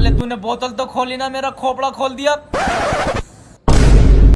साले तूने बोतल तो खोली ना मेरा खोपड़ा खोल दिया।